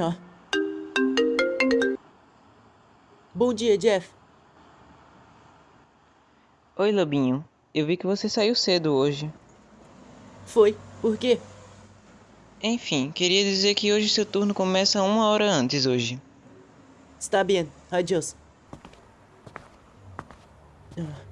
Ó. Bom dia, Jeff. Oi, Lobinho. Eu vi que você saiu cedo hoje. Foi. Por quê? Enfim, queria dizer que hoje seu turno começa uma hora antes hoje. Está bem. Adiós. Ah.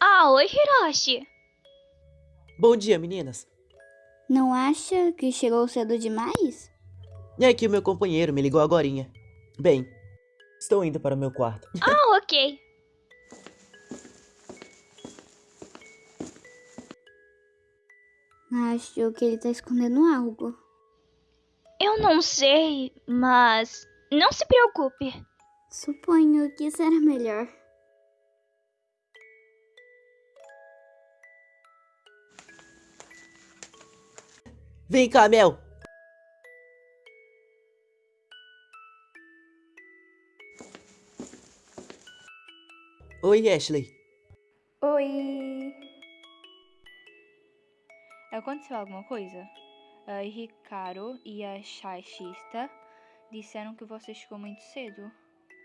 Ah, oi, Hiroshi. Bom dia, meninas. Não acha que chegou cedo demais? É que o meu companheiro me ligou agorinha. Bem, estou indo para o meu quarto. Ah, ok. Acho que ele tá escondendo algo. Eu não sei, mas não se preocupe. Suponho que será melhor. Vem cá, Mel. Oi, Ashley. Oi! Aconteceu alguma coisa? A Ricardo e a Shashista disseram que você chegou muito cedo.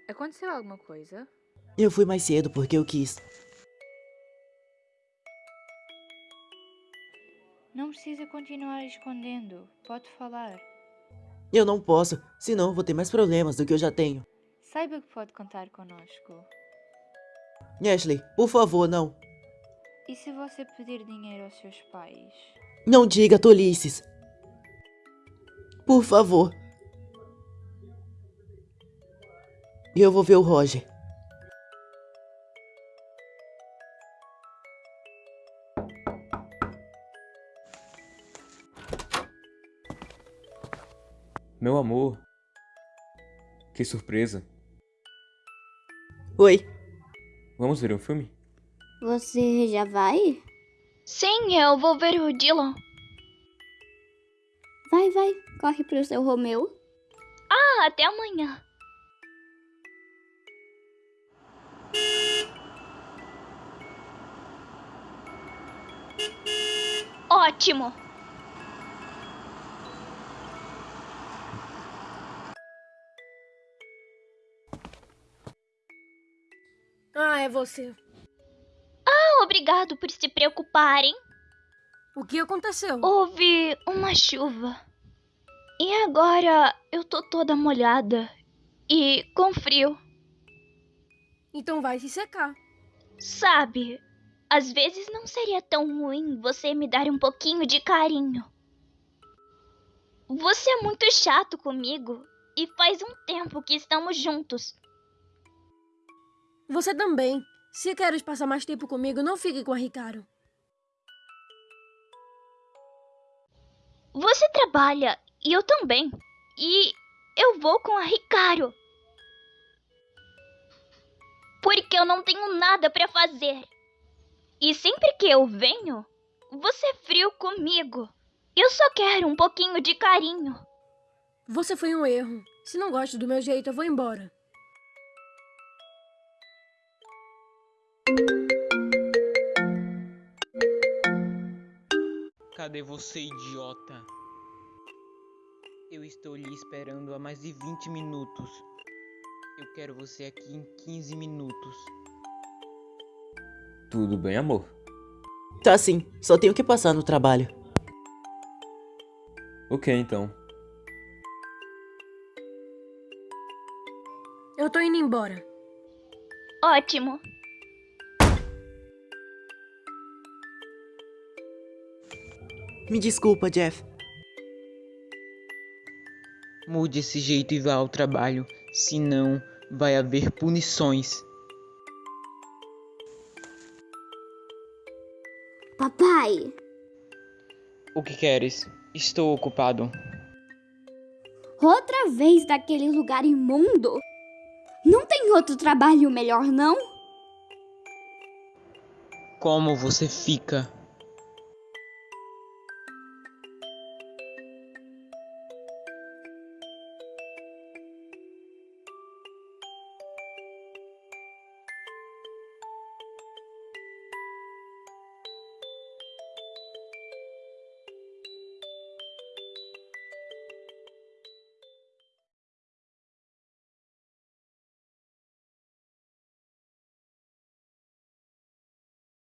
Aconteceu alguma coisa? Eu fui mais cedo porque eu quis. Não precisa continuar escondendo. Pode falar. Eu não posso, senão vou ter mais problemas do que eu já tenho. Saiba que pode contar conosco. Ashley, por favor, não. E se você pedir dinheiro aos seus pais? Não diga tolices. Por favor. Eu vou ver o Roger. Meu amor. Que surpresa. Oi. Vamos ver um filme? Você já vai? Sim, eu vou ver o Dylan. Vai, vai. Corre pro seu Romeu. Ah, até amanhã. Ótimo. É você. Ah, obrigado por se preocuparem. O que aconteceu? Houve uma chuva. E agora eu tô toda molhada. E com frio. Então vai se secar. Sabe, às vezes não seria tão ruim você me dar um pouquinho de carinho. Você é muito chato comigo e faz um tempo que estamos juntos. Você também. Se queres passar mais tempo comigo, não fique com a Ricardo. Você trabalha e eu também. E eu vou com a Ricardo. Porque eu não tenho nada pra fazer. E sempre que eu venho, você é frio comigo. Eu só quero um pouquinho de carinho. Você foi um erro. Se não gosta do meu jeito, eu vou embora. Cadê você, idiota? Eu estou lhe esperando há mais de 20 minutos. Eu quero você aqui em 15 minutos. Tudo bem, amor? Tá sim, só tenho que passar no trabalho. Ok, então. Eu tô indo embora. Ótimo. Me desculpa, Jeff. Mude esse jeito e vá ao trabalho, senão vai haver punições. Papai, O que queres? Estou ocupado. outra vez daquele lugar imundo? Não tem outro trabalho melhor, não? Como você fica?